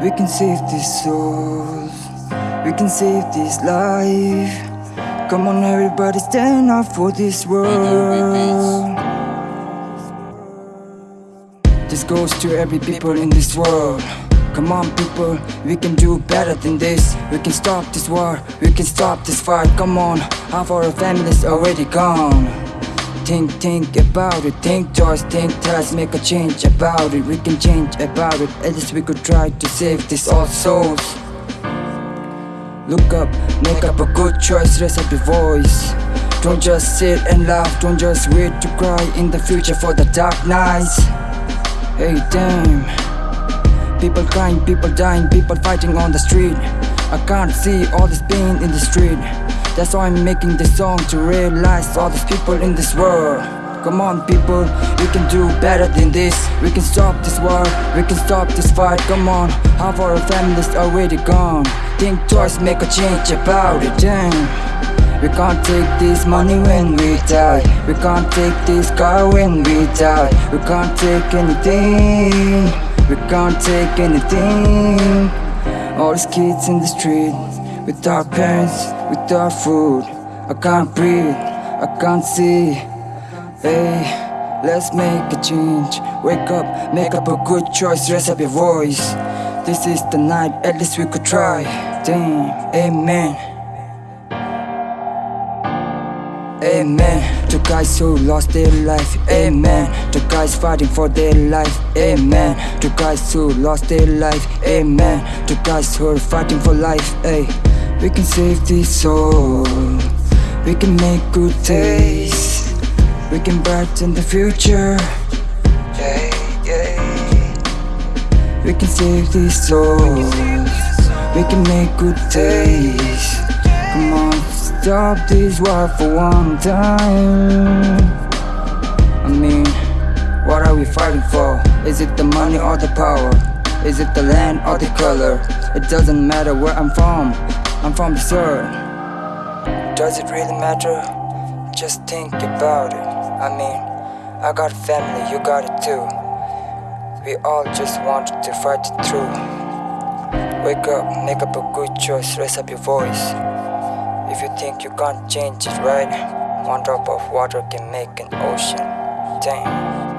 We can save these souls. We can save this life. Come on, everybody, stand up for this world. This goes to every people in this world. Come on, people, we can do better than this. We can stop this war, we can stop this fight. Come on, half our family's already gone. Think, think about it, think twice, think twice, make a change about it. We can change about it, at least we could try to save these souls. Look up, make up a good choice, raise up your voice. Don't just sit and laugh, don't just wait to cry in the future for the dark nights. Hey, damn. People crying, people dying, people fighting on the street. I can't see all this pain in the street. That's why I'm making this song to realize all these people in this world. Come on, people, we can do better than this. We can stop this war, we can stop this fight. Come on, half our families already gone. Think twice, make a change about it. Damn. We can't take this money when we die. We can't take this car when we die. We can't take anything. We can't take anything. All these kids in the street without parents, without food. I can't breathe, I can't see. Hey, let's make a change. Wake up, make up a good choice, raise up your voice. This is the night, at least we could try. Damn, amen. Amen. To guys who lost their life. Amen. To guys fighting for their life. Amen. To guys who lost their life. Amen. To guys who are fighting for life. Hey, we can save this soul. We can make good days. We can brighten the future. Yeah, yeah. We can save these souls. We can make good days. Come on, stop this war for one time. I mean, what are we fighting for? Is it the money or the power? Is it the land or the color? It doesn't matter where I'm from. I'm from the earth. Does it really matter? Just think about it. I mean, I got family, you got it too. We all just want to fight it through. Wake up, make up a good choice, raise up your voice. If you think you can't change it right, one drop of water can make an ocean. Damn.